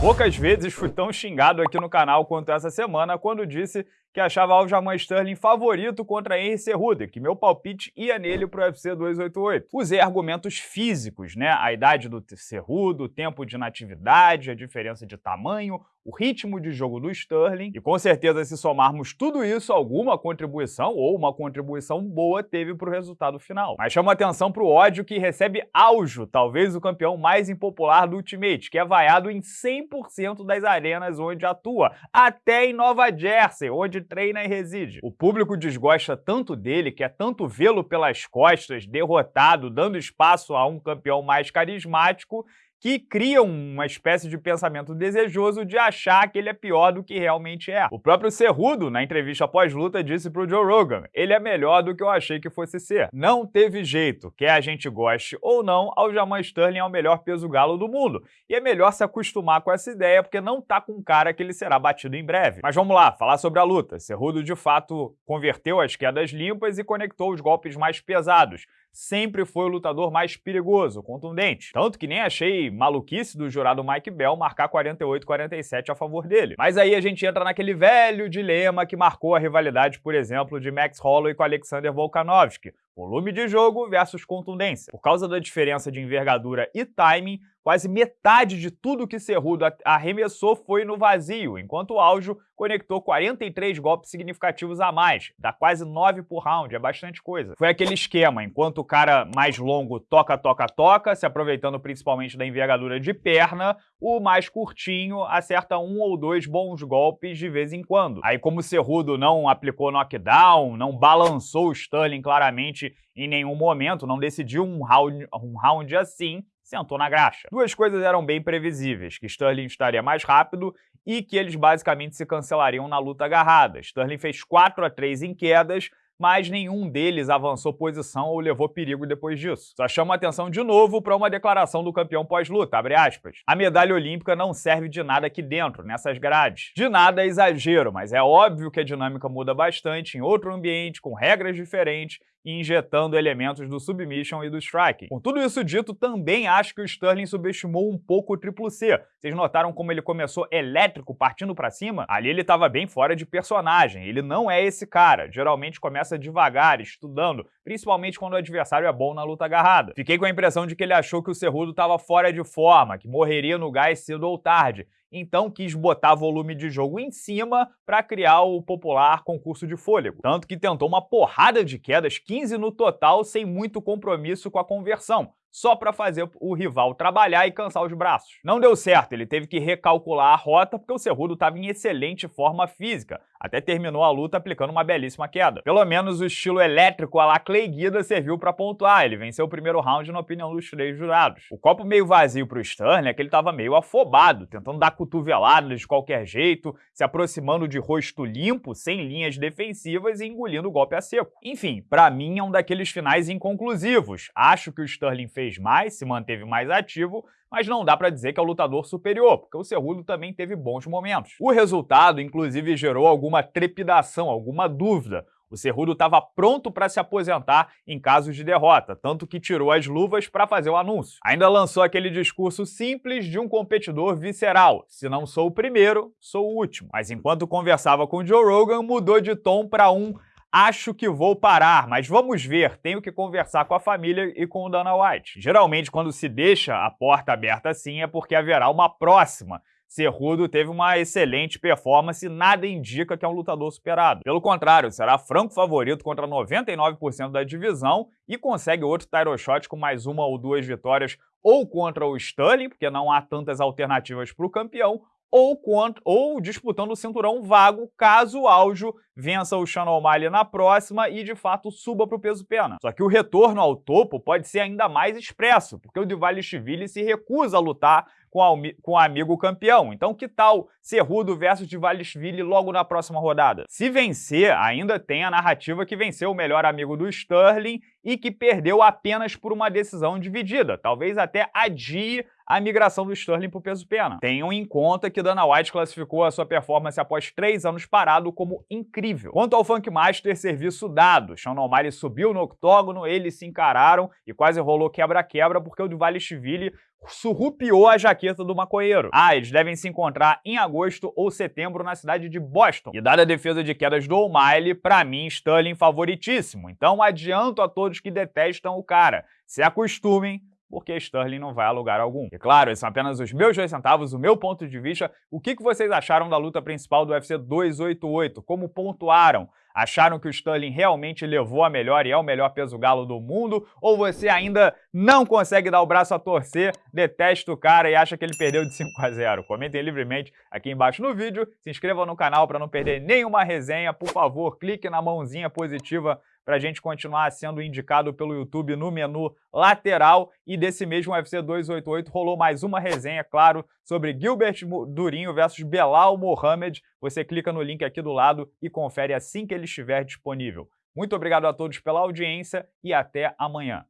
Poucas vezes fui tão xingado aqui no canal quanto essa semana quando disse que achava Aljamain Sterling favorito contra Henry Cerrudo, que meu palpite ia nele pro UFC 288. Usei argumentos físicos, né? A idade do Cerrudo, o tempo de natividade, a diferença de tamanho, o ritmo de jogo do Sterling, e com certeza se somarmos tudo isso, alguma contribuição ou uma contribuição boa teve pro resultado final. Mas chama atenção pro ódio que recebe Aljo, talvez o campeão mais impopular do Ultimate, que é vaiado em 100% das arenas onde atua, até em Nova Jersey, onde treina e reside. O público desgosta tanto dele, quer tanto vê-lo pelas costas, derrotado, dando espaço a um campeão mais carismático, que criam uma espécie de pensamento desejoso de achar que ele é pior do que realmente é. O próprio Cerrudo, na entrevista pós-luta, disse pro Joe Rogan, ele é melhor do que eu achei que fosse ser. Não teve jeito, quer a gente goste ou não, Aljamain Sterling é o melhor peso galo do mundo. E é melhor se acostumar com essa ideia, porque não tá com cara que ele será batido em breve. Mas vamos lá, falar sobre a luta. Cerrudo, de fato, converteu as quedas limpas e conectou os golpes mais pesados, sempre foi o lutador mais perigoso, contundente. Tanto que nem achei maluquice do jurado Mike Bell marcar 48-47 a favor dele. Mas aí a gente entra naquele velho dilema que marcou a rivalidade, por exemplo, de Max Holloway com Alexander Volkanovski, volume de jogo versus contundência. Por causa da diferença de envergadura e timing, Quase metade de tudo que Cerrudo arremessou foi no vazio, enquanto o Aljo conectou 43 golpes significativos a mais, dá quase 9 por round, é bastante coisa. Foi aquele esquema, enquanto o cara mais longo toca, toca, toca, se aproveitando principalmente da envergadura de perna, o mais curtinho acerta um ou dois bons golpes de vez em quando. Aí como Cerrudo não aplicou knockdown, não balançou o Sterling claramente em nenhum momento, não decidiu um round, um round assim, sentou na graxa. Duas coisas eram bem previsíveis, que Sterling estaria mais rápido e que eles basicamente se cancelariam na luta agarrada. Sterling fez 4 a 3 em quedas, mas nenhum deles avançou posição ou levou perigo depois disso. Só chama atenção de novo para uma declaração do campeão pós-luta, A medalha olímpica não serve de nada aqui dentro, nessas grades. De nada é exagero, mas é óbvio que a dinâmica muda bastante em outro ambiente, com regras diferentes, injetando elementos do submission e do striking. Com tudo isso dito, também acho que o Sterling subestimou um pouco o triplo C. Vocês notaram como ele começou elétrico, partindo para cima? Ali ele estava bem fora de personagem, ele não é esse cara. Geralmente começa devagar, estudando, principalmente quando o adversário é bom na luta agarrada. Fiquei com a impressão de que ele achou que o Cerrudo estava fora de forma, que morreria no gás cedo ou tarde, então quis botar volume de jogo em cima para criar o popular concurso de fôlego. Tanto que tentou uma porrada de quedas, 15 no total, sem muito compromisso com a conversão só para fazer o rival trabalhar e cansar os braços. Não deu certo, ele teve que recalcular a rota porque o Cerrudo estava em excelente forma física, até terminou a luta aplicando uma belíssima queda. Pelo menos o estilo elétrico a la Clay Guida serviu para pontuar, ele venceu o primeiro round na opinião dos três jurados. O copo meio vazio para o Sterling é que ele estava meio afobado, tentando dar cotoveladas de qualquer jeito, se aproximando de rosto limpo, sem linhas defensivas e engolindo o golpe a seco. Enfim, para mim é um daqueles finais inconclusivos. Acho que o Sterling fez fez mais, se manteve mais ativo, mas não dá para dizer que é o lutador superior, porque o Cerrudo também teve bons momentos. O resultado, inclusive, gerou alguma trepidação, alguma dúvida. O Cerrudo estava pronto para se aposentar em caso de derrota, tanto que tirou as luvas para fazer o anúncio. Ainda lançou aquele discurso simples de um competidor visceral: se não sou o primeiro, sou o último. Mas enquanto conversava com Joe Rogan, mudou de tom para um Acho que vou parar, mas vamos ver, tenho que conversar com a família e com o Dana White. Geralmente, quando se deixa a porta aberta assim, é porque haverá uma próxima. Cerrudo teve uma excelente performance e nada indica que é um lutador superado. Pelo contrário, será franco favorito contra 99% da divisão e consegue outro title shot com mais uma ou duas vitórias ou contra o Sterling, porque não há tantas alternativas para o campeão, ou, contra, ou disputando o cinturão vago caso o Aljo vença o Sean O'Malley na próxima e de fato suba para o peso pena. Só que o retorno ao topo pode ser ainda mais expresso, porque o Divalishvili se recusa a lutar com, com o amigo campeão. Então que tal Cerrudo versus Divalishvili logo na próxima rodada? Se vencer, ainda tem a narrativa que venceu o melhor amigo do Sterling e que perdeu apenas por uma decisão dividida. Talvez até adie a migração do Sterling para o peso pena. Tenham em conta que Dana White classificou a sua performance após três anos parado como incrível incrível. Quanto ao Funk Master, serviço dado. Sean O'Malley subiu no octógono, eles se encararam e quase rolou quebra-quebra porque o Duvalishvili surrupiou a jaqueta do maconheiro. Ah, eles devem se encontrar em agosto ou setembro na cidade de Boston. E dada a defesa de quedas do O'Malley, pra mim, Sterling favoritíssimo. Então adianto a todos que detestam o cara. Se acostumem, porque Sterling não vai a lugar algum. E claro, esses são apenas os meus dois centavos, o meu ponto de vista. O que vocês acharam da luta principal do UFC 288? Como pontuaram? Acharam que o Sterling realmente levou a melhor e é o melhor peso galo do mundo? Ou você ainda não consegue dar o braço a torcer, detesta o cara e acha que ele perdeu de 5 a 0? Comentem livremente aqui embaixo no vídeo, se inscrevam no canal para não perder nenhuma resenha, por favor, clique na mãozinha positiva para a gente continuar sendo indicado pelo YouTube no menu lateral. E desse mesmo UFC 288 rolou mais uma resenha, claro, sobre Gilbert Durinho versus Belal Mohamed. Você clica no link aqui do lado e confere assim que ele estiver disponível. Muito obrigado a todos pela audiência e até amanhã.